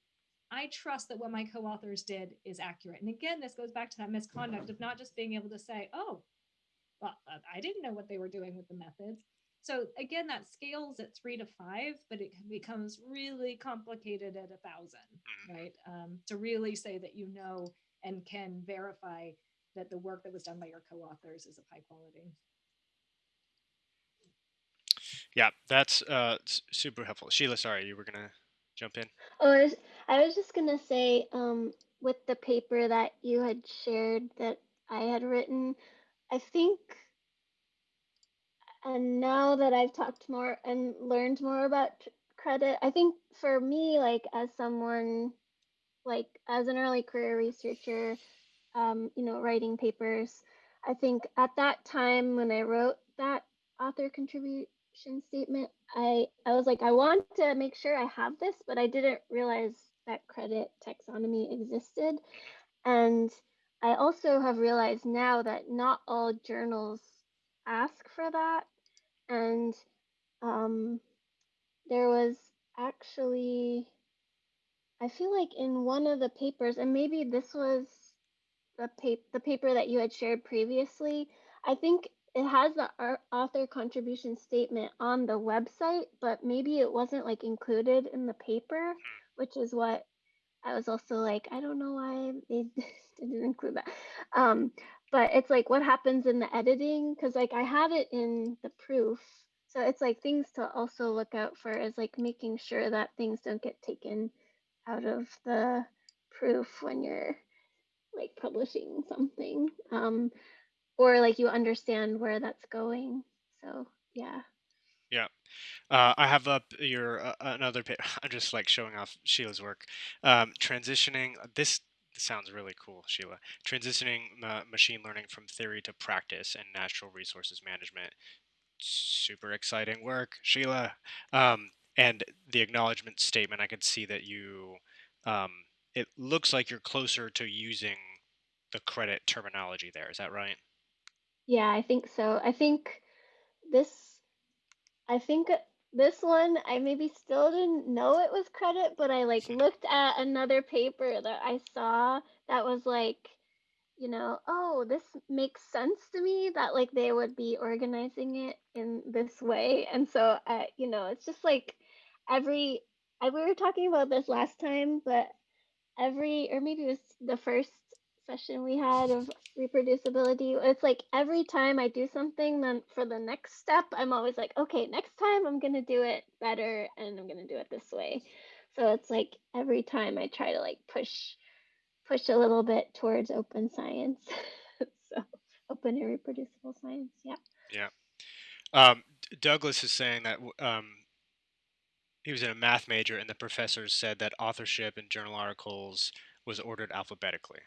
I trust that what my co-authors did is accurate. And again, this goes back to that misconduct of not just being able to say, oh, well, uh, I didn't know what they were doing with the methods. So again, that scales at three to five, but it becomes really complicated at a thousand, right? Um, to really say that you know and can verify that the work that was done by your co-authors is of high quality. Yeah, that's uh, super helpful. Sheila, sorry, you were gonna jump in. Oh, I was, I was just gonna say, um, with the paper that you had shared that I had written, I think, and now that I've talked more and learned more about credit, I think for me, like as someone, like as an early career researcher, um, you know, writing papers, I think at that time when I wrote that author contribution statement, I I was like, I want to make sure I have this, but I didn't realize that credit taxonomy existed. And I also have realized now that not all journals ask for that. And um, there was actually, I feel like in one of the papers, and maybe this was the, pa- the paper that you had shared previously, I think it has the author contribution statement on the website, but maybe it wasn't like included in the paper, which is what I was also like, I don't know why they didn't include that. Um, but it's like what happens in the editing because like I have it in the proof. So it's like things to also look out for is like making sure that things don't get taken out of the proof when you're like publishing something. Um, or like you understand where that's going. So yeah. Yeah. Uh, I have up your uh, another. Pa- I'm just like showing off Sheila's work. Um, transitioning this sounds really cool, Sheila. Transitioning uh, machine learning from theory to practice and natural resources management. Super exciting work, Sheila. Um, and the acknowledgement statement, I could see that you. Um, it looks like you're closer to using the credit terminology there. Is that right? Yeah, I think so. I think this I think this one I maybe still didn't know it was credit, but I like looked at another paper that I saw that was like, you know, oh, this makes sense to me that like they would be organizing it in this way. And so I, you know, it's just like every I we were talking about this last time, but every or maybe it was the first session we had of reproducibility. It's like every time i do something then for the next step i'm always like okay next time i'm to do it better and i'm to do it this way. So it's like every time i try to like push push a little bit towards open science. So open and reproducible science yeah. Yeah. Um, douglas is saying that um, he was in a math major and the professors said that authorship in journal articles was ordered alphabetically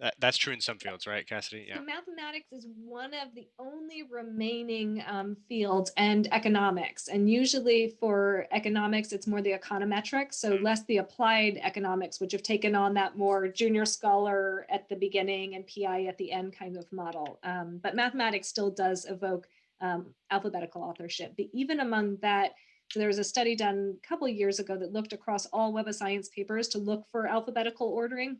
that, that's true in some fields, right, Cassidy? Yeah. So mathematics is one of the only remaining um, fields, and economics. And usually for economics, it's more the econometrics, so mm-hmm. less the applied economics, which have taken on that more junior scholar at the beginning and PI at the end kind of model. Um, but mathematics still does evoke um, alphabetical authorship. But even among that, so there was a study done a couple of years ago that looked across all Web of Science papers to look for alphabetical ordering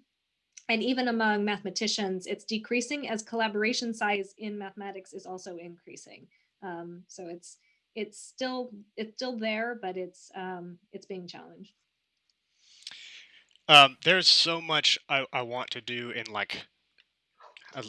and even among mathematicians, it's decreasing as collaboration size in mathematics is also increasing. Um, so it's it's still it's still there, but it's um, it's being challenged. Um, there's so much I, I want to do in like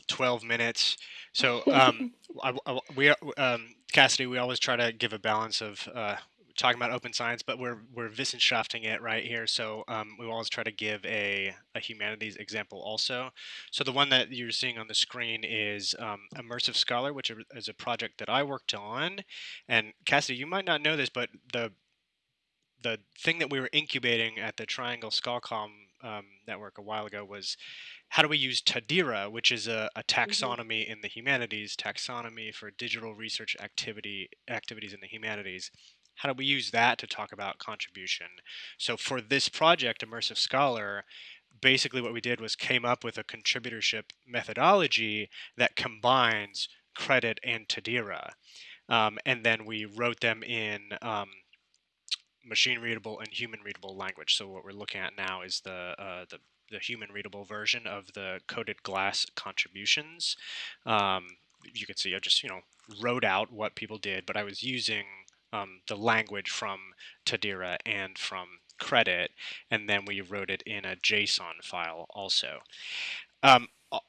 12 minutes. So um, I, I, we um, Cassidy, we always try to give a balance of uh, talking about open science, but we're we're Wissenschafting it right here. So um, we always try to give a, a humanities example also. So the one that you're seeing on the screen is um, Immersive Scholar, which is a project that I worked on. And Cassidy, you might not know this, but the the thing that we were incubating at the Triangle Scalcom um, network a while ago was how do we use TaDiRAH, which is a, a mm-hmm. taxonomy mm-hmm. in the humanities, taxonomy for digital research activity activities in the humanities how do we use that to talk about contribution? So for this project, Immersive Scholar, basically what we did was came up with a contributorship methodology that combines credit and TaDiRAH. Um, and then we wrote them in um, machine readable and human readable language. So what we're looking at now is the, uh, the, the human readable version of the coded glass contributions. Um, you can see I just, you know, wrote out what people did, but I was using um, the language from TaDiRAH and from credit, and then we wrote it in a JSON file also. Um,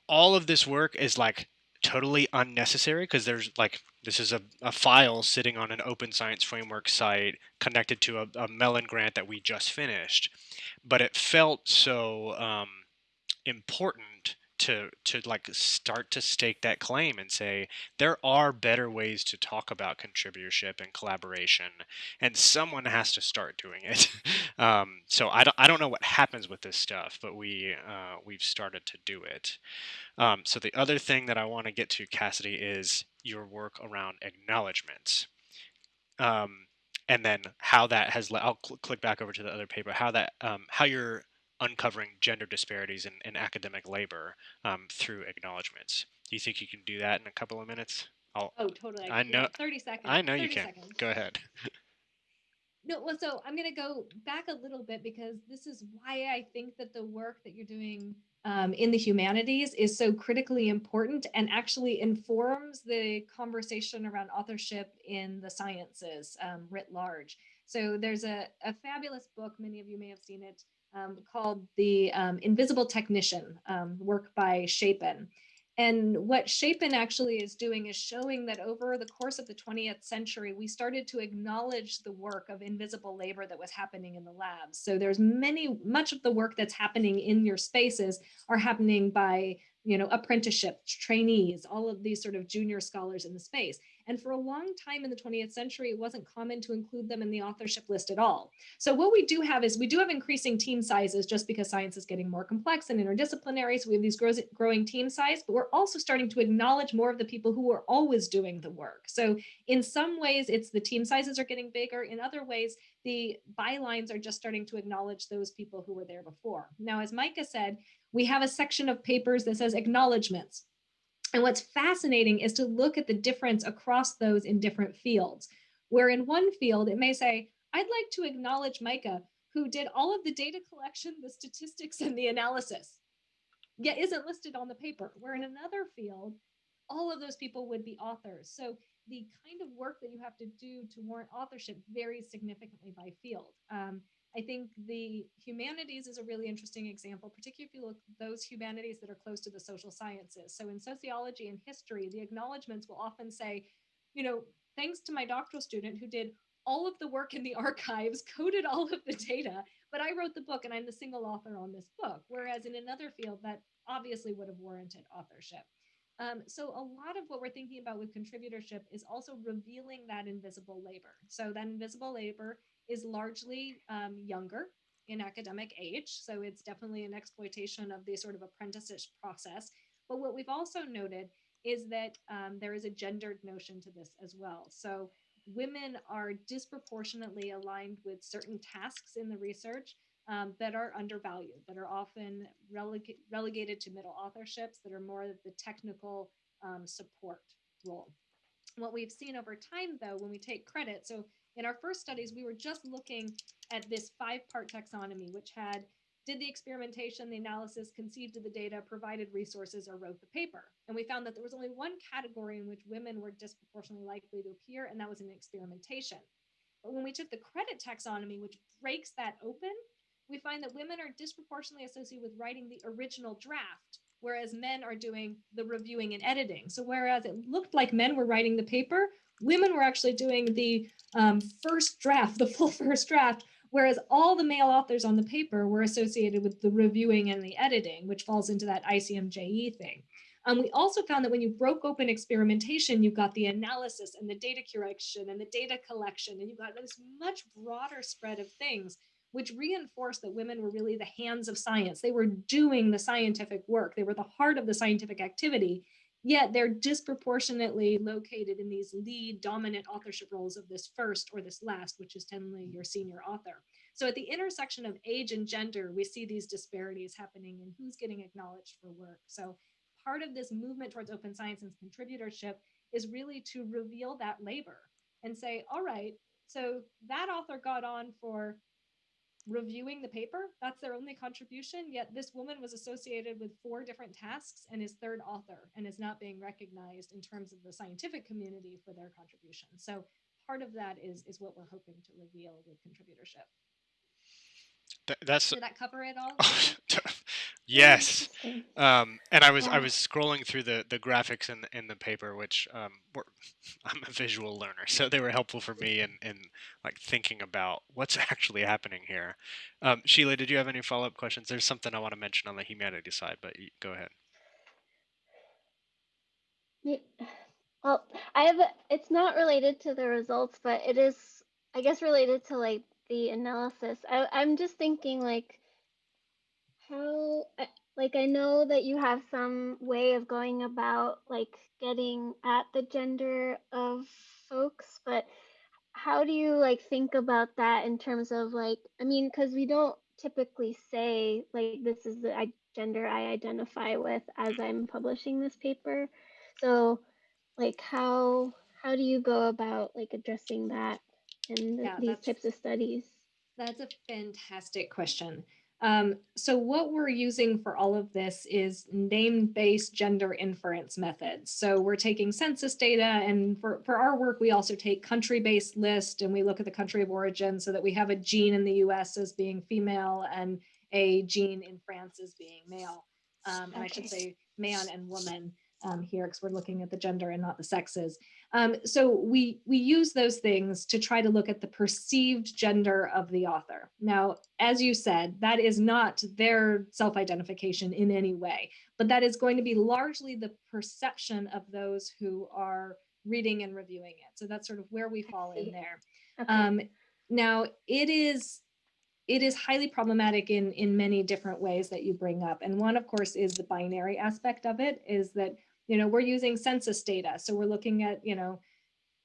all of this work is like totally unnecessary because there's like this is a, a file sitting on an open science framework site connected to a, a Mellon grant that we just finished but it felt so um, important to to like start to stake that claim and say there are better ways to talk about contributorship and collaboration and someone has to start doing it. Um, so I don't, I don't know what happens with this stuff but we uh, we've started to do it. Um, so the other thing that I want to get to Cassidy is your work around acknowledgments. Um, and then how that has I'll cl- click back over to the other paper how that um, how you're uncovering gender disparities in, in academic labor um, through acknowledgments. Do you think you can do that in a couple of minutes? I'll, oh, totally. I know. Thirty seconds. I know you can. Seconds. Go ahead. No, well, so I'm going to go back a little bit because this is why I think that the work that you're doing um, in the humanities is so critically important and actually informs the conversation around authorship in the sciences um, writ large. So there's a, a, fabulous book, many of you may have seen it, um, called The um, Invisible Technician, um, work by Shapin. And what Shapin actually is doing is showing that over the course of the 20th century, we started to acknowledge the work of invisible labor that was happening in the labs. So there's many, much of the work that's happening in your spaces are happening by you know, apprenticeship, trainees, all of these sort of junior scholars in the space. And for a long time in the 20th century, it wasn't common to include them in the authorship list at all. So what we do have is we do have increasing team sizes just because science is getting more complex and interdisciplinary. So we have these growing team size, but we're also starting to acknowledge more of the people who are always doing the work. So in some ways, it's the team sizes are getting bigger. In other ways, the bylines are just starting to acknowledge those people who were there before. Now, as Micah said, we have a section of papers that says acknowledgements. And what's fascinating is to look at the difference across those in different fields, where in one field, it may say, I'd like to acknowledge Micah, who did all of the data collection, the statistics, and the analysis, yet isn't listed on the paper, where in another field, all of those people would be authors. So the kind of work that you have to do to warrant authorship varies significantly by field. Um, I think the humanities is a really interesting example, particularly if you look those humanities that are close to the social sciences. So in sociology and history, the acknowledgments will often say, you know, thanks to my doctoral student who did all of the work in the archives, coded all of the data, but I wrote the book and I'm the single author on this book. Whereas in another field that obviously would have warranted authorship. Um, so a lot of what we're thinking about with contributorship is also revealing that invisible labor. So that invisible labor is largely um, younger in academic age. So it's definitely an exploitation of the sort of apprenticeship process. But what we've also noted is that um, there is a gendered notion to this as well. So women are disproportionately aligned with certain tasks in the research um, that are undervalued, that are often releg- relegated to middle authorships, that are more of the technical um, support role. What we've seen over time, though, when we take credit, so in our first studies, we were just looking at this five part taxonomy, which had did the experimentation, the analysis, conceived of the data, provided resources, or wrote the paper. And we found that there was only one category in which women were disproportionately likely to appear, and that was in experimentation. But when we took the credit taxonomy, which breaks that open, we find that women are disproportionately associated with writing the original draft, whereas men are doing the reviewing and editing. So whereas it looked like men were writing the paper, women were actually doing the um, first draft, the full first draft, whereas all the male authors on the paper were associated with the reviewing and the editing, which falls into that ICMJE thing. Um, we also found that when you broke open experimentation, you got the analysis and the data curation and the data collection, and you got this much broader spread of things, which reinforced that women were really the hands of science. They were doing the scientific work. They were the heart of the scientific activity yet they're disproportionately located in these lead dominant authorship roles of this first or this last, which is generally your senior author. So at the intersection of age and gender, we see these disparities happening in who's getting acknowledged for work. So part of this movement towards open science and contributorship is really to reveal that labor and say, all right, so that author got on for reviewing the paper. That's their only contribution. Yet this woman was associated with four different tasks and is third author and is not being recognized in terms of the scientific community for their contribution. So part of that is is what we're hoping to reveal with contributorship. Th- that's did that cover it all? yes. Um, and I was yeah. I was scrolling through the, the graphics in the, in the paper, which um, were, I'm a visual learner, so they were helpful for me in, in like thinking about what's actually happening here. Um, Sheila, did you have any follow up questions? There's something I want to mention on the humanities side, but you, go ahead. Yeah. Well, I have. It's not related to the results, but it is, I guess, related to like the analysis. I, I'm just thinking like how like I know that you have some way of going about like getting at the gender of folks, but how do you like think about that in terms of like I mean cuz we don't typically say like this is the gender I identify with as I'm publishing this paper. So like how how do you go about like addressing that? in Yeah, these types of studies? that's a fantastic question. Um, so what we're using for all of this is name-based gender inference methods. So we're taking census data and for, for our work, we also take country-based list and we look at the country of origin so that we have a gene in the US as being female and a gene in France as being male. Um, and I should say man and woman um, here because we're looking at the gender and not the sexes. Um, so we we use those things to try to look at the perceived gender of the author. Now, as you said, that is not their self-identification in any way, but that is going to be largely the perception of those who are reading and reviewing it. So that's sort of where we fall in there. Okay. Um, now, it is it is highly problematic in in many different ways that you bring up, and one, of course, is the binary aspect of it. Is that you know we're using census data, so we're looking at you know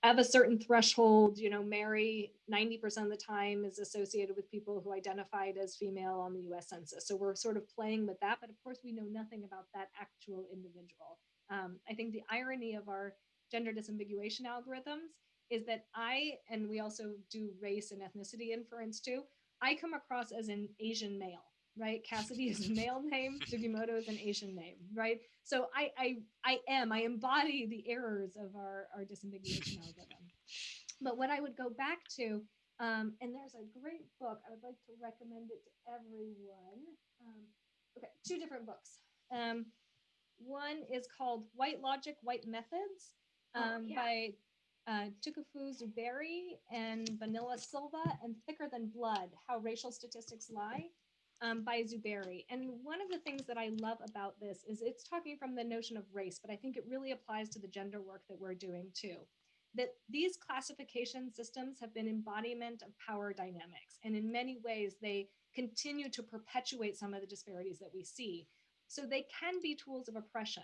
of a certain threshold, you know, Mary 90% of the time is associated with people who identified as female on the US Census. So we're sort of playing with that, but of course we know nothing about that actual individual. Um, I think the irony of our gender disambiguation algorithms is that I, and we also do race and ethnicity inference too, I come across as an Asian male, right? Cassidy is a male name, Sugimoto is an Asian name, right? So I, I, I am, I embody the errors of our, our disambiguation algorithm. But what I would go back to, um, and there's a great book, I would like to recommend it to everyone. Um, okay, two different books. Um, one is called White Logic, White Methods Oh, um, yeah. by uh, Tukufu Zuberi and Bonilla-Silva, and Thicker Than Blood How Racial Statistics Lie um, by Zuberi. And one of the things that I love about this is it's talking from the notion of race, but I think it really applies to the gender work that we're doing too. That these classification systems have been embodiment of power dynamics, and in many ways, they continue to perpetuate some of the disparities that we see. So they can be tools of oppression.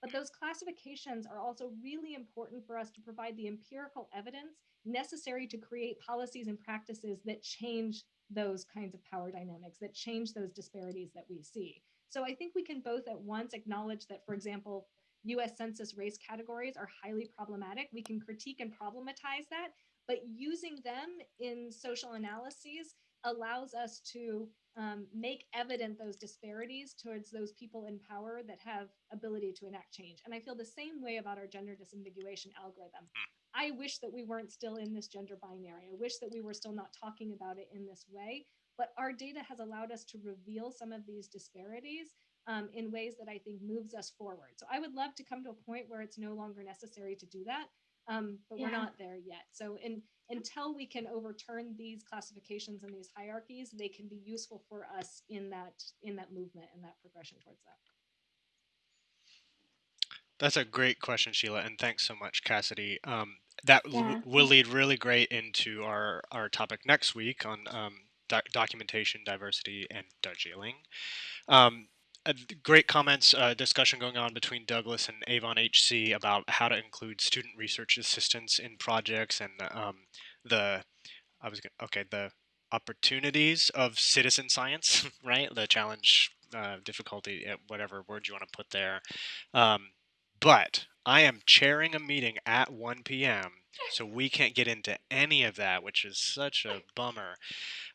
But those classifications are also really important for us to provide the empirical evidence necessary to create policies and practices that change those kinds of power dynamics, that change those disparities that we see. So I think we can both at once acknowledge that, for example, US Census race categories are highly problematic. We can critique and problematize that, but using them in social analyses allows us to um, make evident those disparities towards those people in power that have ability to enact change. And I feel the same way about our gender disambiguation algorithm. I wish that we weren't still in this gender binary. I wish that we were still not talking about it in this way. But our data has allowed us to reveal some of these disparities um, in ways that I think moves us forward. So I would love to come to a point where it's no longer necessary to do that, um, but we're not there yet. So in, until we can overturn these classifications and these hierarchies, they can be useful for us in that in that movement and that progression towards that. That's a great question, Sheila, and thanks so much, Cassidy. Um, that l- Yeah. will lead really great into our, our topic next week on um, doc- documentation, diversity, and Darjeeling. Um, great comments, uh, discussion going on between Douglas and Avon HC about how to include student research assistants in projects and um, the, I was gonna, okay, the opportunities of citizen science, right? The challenge, uh, difficulty, uh, whatever word you want to put there. Um, but I am chairing a meeting at 1 p.m., so we can't get into any of that, which is such a bummer.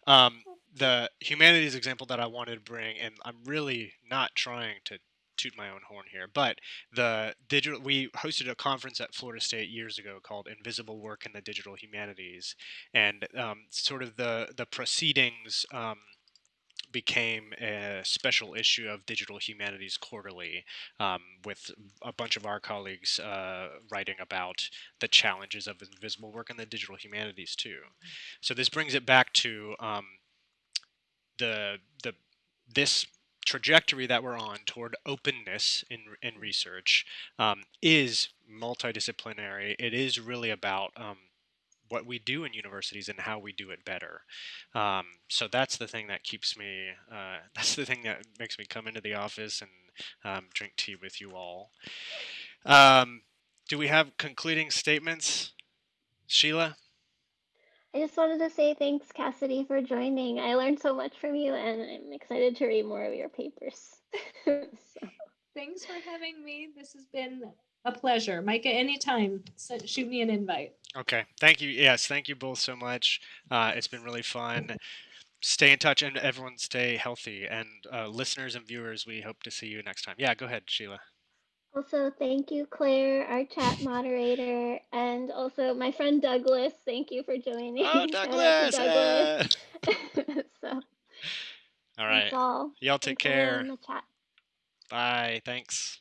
Um, the humanities example that I wanted to bring, and I'm really not trying to toot my own horn here, but the digital we hosted a conference at Florida State years ago called Invisible Work in the Digital Humanities, and um, sort of the the proceedings. Um, became a special issue of Digital Humanities Quarterly, um, with a bunch of our colleagues uh, writing about the challenges of invisible work in the digital humanities too. So this brings it back to um, the the this trajectory that we're on toward openness in in research um, is multidisciplinary. It is really about um, what we do in universities and how we do it better. Um, so that's the thing that keeps me. Uh, that's the thing that makes me come into the office and um, drink tea with you all. Um, do we have concluding statements, Sheila? I just wanted to say thanks, Cassidy, for joining. I learned so much from you, and I'm excited to read more of your papers. so, Thanks for having me. This has been A pleasure, Micah. Anytime, so shoot me an invite. Okay. Thank you. Yes, thank you both so much. Uh, it's been really fun. Stay in touch and everyone stay healthy. And uh, listeners and viewers, we hope to see you next time. Yeah, go ahead, Sheila. Also, thank you, Claire, our chat moderator, and also my friend Douglas. Thank you for joining. Oh, Douglas! Douglas. uh, so, all right. all. Y'all take care. in the chat. Bye. Thanks.